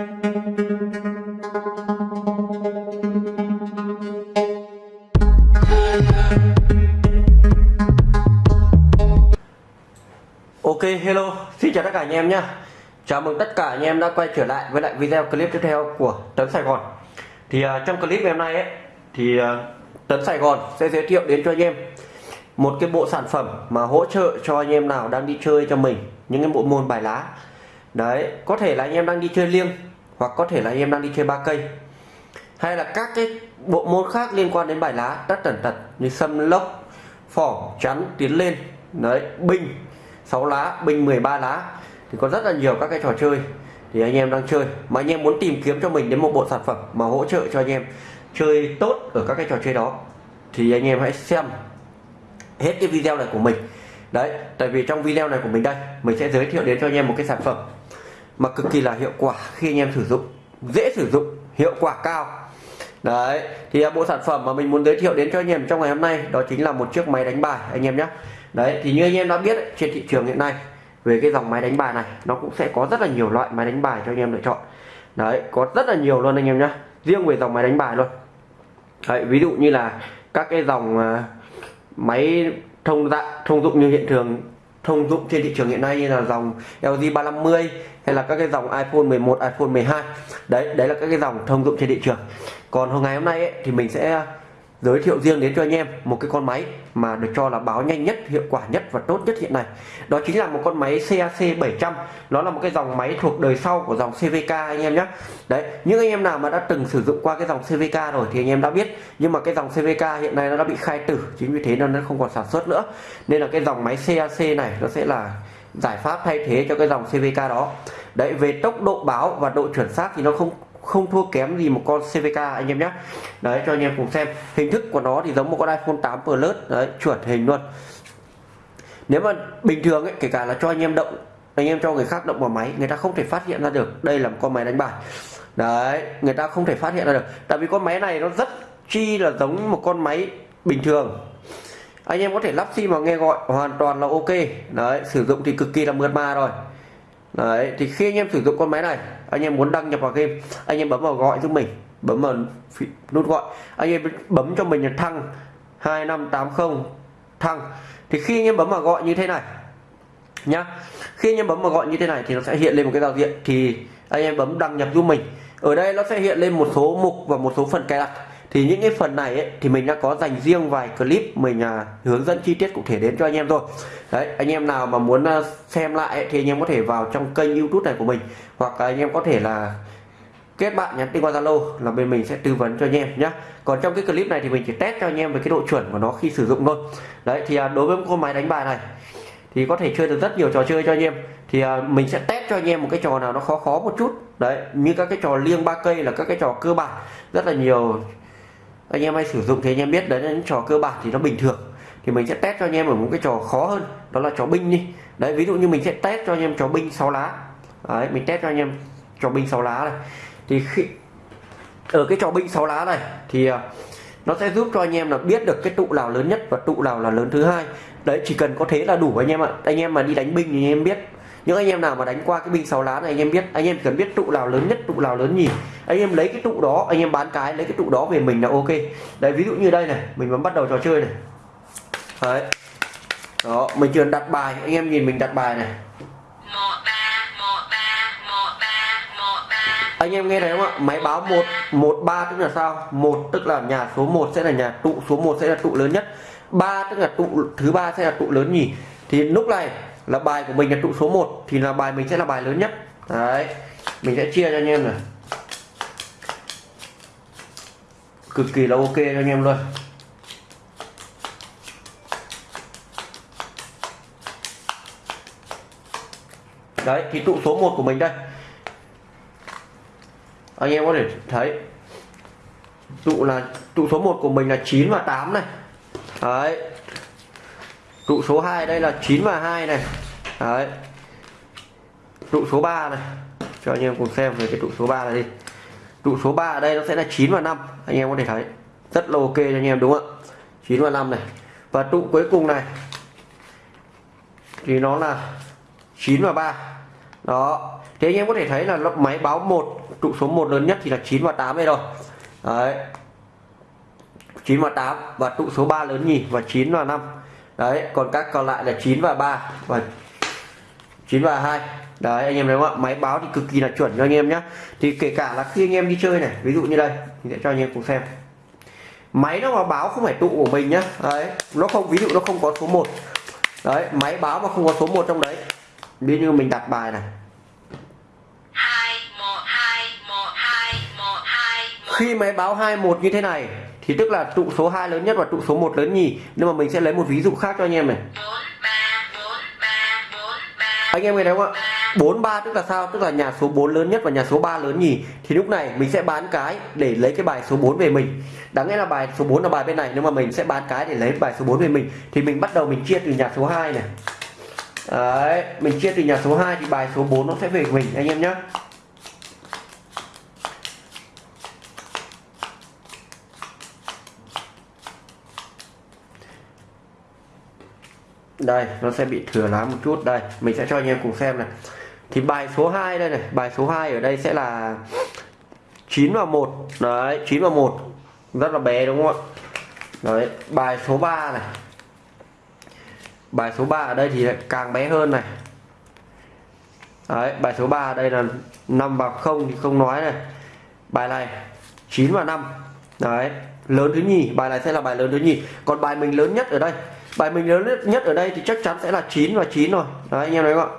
Ok hello. Xin chào tất cả anh em nhé. Chào mừng tất cả anh em đã quay trở lại với lại video clip tiếp theo của Tấn Sài Gòn. Thì uh, trong clip ngày hôm nay ấy thì uh, Tấn Sài Gòn sẽ giới thiệu đến cho anh em một cái bộ sản phẩm mà hỗ trợ cho anh em nào đang đi chơi cho mình những cái bộ môn bài lá. Đấy có thể là anh em đang đi chơi liêng hoặc có thể là anh em đang đi chơi ba cây. Hay là các cái bộ môn khác liên quan đến bài lá tất tần tật như sâm lốc, phỏng, chắn, tiến lên, đấy binh 6 lá binh 13 lá, thì có rất là nhiều các cái trò chơi thì anh em đang chơi. Mà anh em muốn tìm kiếm cho mình đến một bộ sản phẩm mà hỗ trợ cho anh em chơi tốt ở các cái trò chơi đó, thì anh em hãy xem hết cái video này của mình. Đấy, tại vì trong video này của mình đây, mình sẽ giới thiệu đến cho anh em một cái sản phẩm mà cực kỳ là hiệu quả khi anh em sử dụng dễ sử dụng hiệu quả cao. Đấy thì bộ sản phẩm mà mình muốn giới thiệu đến cho anh em trong ngày hôm nay đó chính là một chiếc máy đánh bài anh em nhé. Đấy thì như anh em đã biết trên thị trường hiện nay về cái dòng máy đánh bài này nó cũng sẽ có rất là nhiều loại máy đánh bài cho anh em lựa chọn. Đấy có rất là nhiều luôn anh em nhé riêng về dòng máy đánh bài luôn. Đấy, ví dụ như là các cái dòng à, máy thông dạng thông dụng như hiện thường thông dụng trên thị trường hiện nay như là dòng LG 350 hay là các cái dòng iPhone 11, iPhone 12 đấy đấy là các cái dòng thông dụng trên thị trường. Còn hôm ngày hôm nay ấy, thì mình sẽ giới thiệu riêng đến cho anh em một cái con máy mà được cho là báo nhanh nhất, hiệu quả nhất và tốt nhất hiện nay. Đó chính là một con máy CAC 700 nó là một cái dòng máy thuộc đời sau của dòng CVK anh em nhé. Đấy, những anh em nào mà đã từng sử dụng qua cái dòng CVK rồi thì anh em đã biết. Nhưng mà cái dòng CVK hiện nay nó đã bị khai tử, chính vì thế nên nó không còn sản xuất nữa. Nên là cái dòng máy CAC này nó sẽ là giải pháp thay thế cho cái dòng CVK đó. Đấy, về tốc độ báo và độ chuẩn xác thì nó không không thua kém gì một con CVK anh em nhé. Đấy, cho anh em cùng xem. Hình thức của nó thì giống một con iPhone 8 Plus, đấy, chuẩn hình luôn. Nếu mà bình thường ấy, kể cả là cho anh em động, anh em cho người khác động vào máy, người ta không thể phát hiện ra được đây là một con máy đánh bài. Đấy, người ta không thể phát hiện ra được. Tại vì con máy này nó rất chi là giống một con máy bình thường. Anh em có thể lắp sim vào nghe gọi, hoàn toàn là ok. Đấy, sử dụng thì cực kỳ là mượt mà rồi đấy, thì khi anh em sử dụng con máy này, anh em muốn đăng nhập vào game, anh em bấm vào gọi giúp mình, bấm vào nút gọi, anh em bấm cho mình là thăng 2580 thăng. Thì khi anh em bấm vào gọi như thế này, nhá, khi anh em bấm vào gọi như thế này thì nó sẽ hiện lên một cái giao diện, thì anh em bấm đăng nhập giúp mình. Ở đây nó sẽ hiện lên một số mục và một số phần cài đặt thì những cái phần này ấy, thì mình đã có dành riêng vài clip mình à, hướng dẫn chi tiết cụ thể đến cho anh em rồi. Đấy anh em nào mà muốn à, xem lại ấy, thì anh em có thể vào trong kênh youtube này của mình hoặc anh em có thể là kết bạn nhắn tin qua zalo là bên mình sẽ tư vấn cho anh em nhé còn trong cái clip này thì mình chỉ test cho anh em về cái độ chuẩn của nó khi sử dụng thôi. Đấy thì à, đối với con máy đánh bài này thì có thể chơi được rất nhiều trò chơi cho anh em. Thì à, mình sẽ test cho anh em một cái trò nào nó khó khó một chút. Đấy như các cái trò liêng ba cây là các cái trò cơ bản rất là nhiều anh em hay sử dụng thì anh em biết đấy là những trò cơ bản thì nó bình thường. Thì mình sẽ test cho anh em ở một cái trò khó hơn, đó là trò binh đi. Đấy, ví dụ như mình sẽ test cho anh em trò binh 6 lá. Đấy, mình test cho anh em trò binh 6 lá này. Thì khi, ở cái trò binh 6 lá này thì à, nó sẽ giúp cho anh em là biết được cái tụ nào lớn nhất và tụ nào là lớn thứ hai. Đấy, chỉ cần có thế là đủ anh em ạ. Anh em mà đi đánh binh thì anh em biết những anh em nào mà đánh qua cái binh 6 lá này, anh em biết, anh em cần biết trụ nào lớn nhất, trụ nào lớn nhì. Anh em lấy cái trụ đó, anh em bán cái, lấy cái trụ đó về mình là ok. Đấy, ví dụ như đây này, mình vẫn bắt đầu trò chơi này. Đấy. Đó, mình chưa đặt bài, anh em nhìn mình đặt bài này. Anh em nghe thấy không ạ? Máy báo một một ba tức là sao? Một tức là nhà số 1 sẽ là nhà tụ số 1 sẽ là tụ lớn nhất. Ba tức là tụ thứ ba sẽ là tụ lớn nhì. Thì lúc này là bài của mình là tụ số 1 thì là bài mình sẽ là bài lớn nhất. Đấy, mình sẽ chia cho anh em này. Cực kỳ là ok cho anh em luôn. Đấy, thì tụ số 1 của mình đây. Anh em có thể thấy, tụ là, tụ số 1 của mình là 9 và 8 này. Đấy trụ số 2 đây là 9 và 2 này. Đấy. Trụ số 3 này. Cho anh em cùng xem về cái trụ số 3 này đi. Trụ số 3 ở đây nó sẽ là 9 và 5 anh em có thể thấy. Rất là ok cho anh em, đúng không ạ? 9 và 5 này. Và trụ cuối cùng này. Thì nó là 9 và 3 đó. Thế anh em có thể thấy là máy báo 1 trụ số 1 lớn nhất thì là 9 và 8 đây rồi. Đấy. 9 và 8 và trụ số 3 lớn nhì và 9 và 5 đấy còn các còn lại là 9 và 3 và 9 và 2 đấy anh em thấy không ạ? Máy báo thì cực kỳ là chuẩn cho anh em nhé thì kể cả là khi anh em đi chơi này ví dụ như đây thì sẽ cho anh em cùng xem. Máy nó mà báo không phải tụ của mình nhá. Đấy nó không ví dụ nó không có số 1 đấy máy báo mà không có số 1 trong đấy. Ví như mình đặt bài này. Khi máy báo 21 như thế này thì tức là trụ số 2 lớn nhất và trụ số 1 lớn nhì. Nhưng mà mình sẽ lấy một ví dụ khác cho anh em này. Bốn ba bốn ba bốn ba anh em nghe thấy không ạ? 43 tức là sao? Tức là nhà số 4 lớn nhất và nhà số 3 lớn nhì. Thì lúc này mình sẽ bán cái để lấy cái bài số 4 về mình. Đáng nghĩa là bài số 4 là bài bên này nhưng mà mình sẽ bán cái để lấy bài số 4 về mình. Thì mình bắt đầu mình chia từ nhà số 2 này. Đấy, mình chia từ nhà số 2 thì bài số 4 nó sẽ về mình anh em nhé đây, nó sẽ bị thừa lá một chút. Đây, mình sẽ cho anh em cùng xem này. Thì bài số 2 đây này, bài số 2 ở đây sẽ là 9 và 1 đấy 9 và 1 rất là bé, đúng không ạ? Đấy, bài số 3 này. Bài số 3 ở đây thì lại càng bé hơn này. Đấy, bài số 3 ở đây là 5 và 0 thì không nói này. Bài này 9 và 5 đấy, lớn thứ nhì. Bài này sẽ là bài lớn thứ nhì. Còn bài mình lớn nhất ở đây bài mình lớn nhất ở đây thì chắc chắn sẽ là 9 và 9 rồi. Đấy anh em thấy không ạ?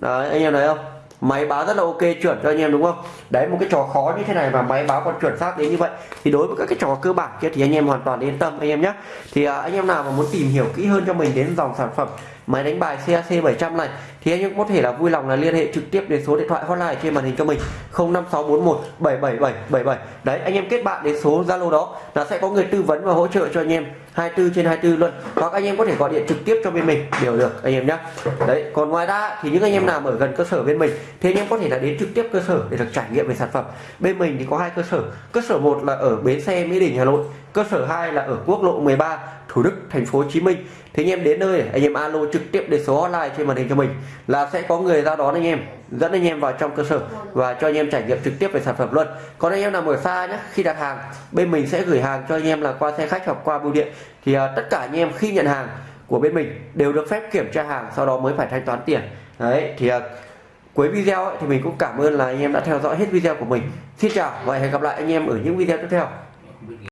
Đấy anh em thấy không? Máy báo rất là ok chuẩn cho anh em đúng không? Đấy một cái trò khó như thế này mà máy báo còn chuẩn xác đến như vậy thì đối với các cái trò cơ bản kia thì anh em hoàn toàn yên tâm anh em nhé thì à, anh em nào mà muốn tìm hiểu kỹ hơn cho mình đến dòng sản phẩm máy đánh bài CAC 700 này. Thì anh em có thể là vui lòng là liên hệ trực tiếp đến số điện thoại hotline trên màn hình cho mình. 05641 77777 đấy, anh em kết bạn đến số Zalo đó là sẽ có người tư vấn và hỗ trợ cho anh em 24 trên 24 luôn. Hoặc anh em có thể gọi điện trực tiếp cho bên mình. Đều được, anh em nhé đấy, còn ngoài ra thì những anh em nào ở gần cơ sở bên mình, thì anh em có thể là đến trực tiếp cơ sở để được trải nghiệm về sản phẩm. Bên mình thì có hai cơ sở. Cơ sở một là ở bến xe Mỹ Đình, Hà Nội cơ sở 2 là ở quốc lộ 13 Thủ Đức thành phố Hồ Chí Minh. Thì anh em đến nơi anh em alo trực tiếp để số hotline trên màn hình cho mình là sẽ có người ra đón anh em dẫn anh em vào trong cơ sở và cho anh em trải nghiệm trực tiếp về sản phẩm luôn. Còn anh em nào ở xa nhé khi đặt hàng bên mình sẽ gửi hàng cho anh em là qua xe khách hoặc qua bưu điện. Thì uh, tất cả anh em khi nhận hàng của bên mình đều được phép kiểm tra hàng sau đó mới phải thanh toán tiền. Đấy thì uh, cuối video ấy, thì mình cũng cảm ơn là anh em đã theo dõi hết video của mình. Xin chào và hẹn gặp lại anh em ở những video tiếp theo.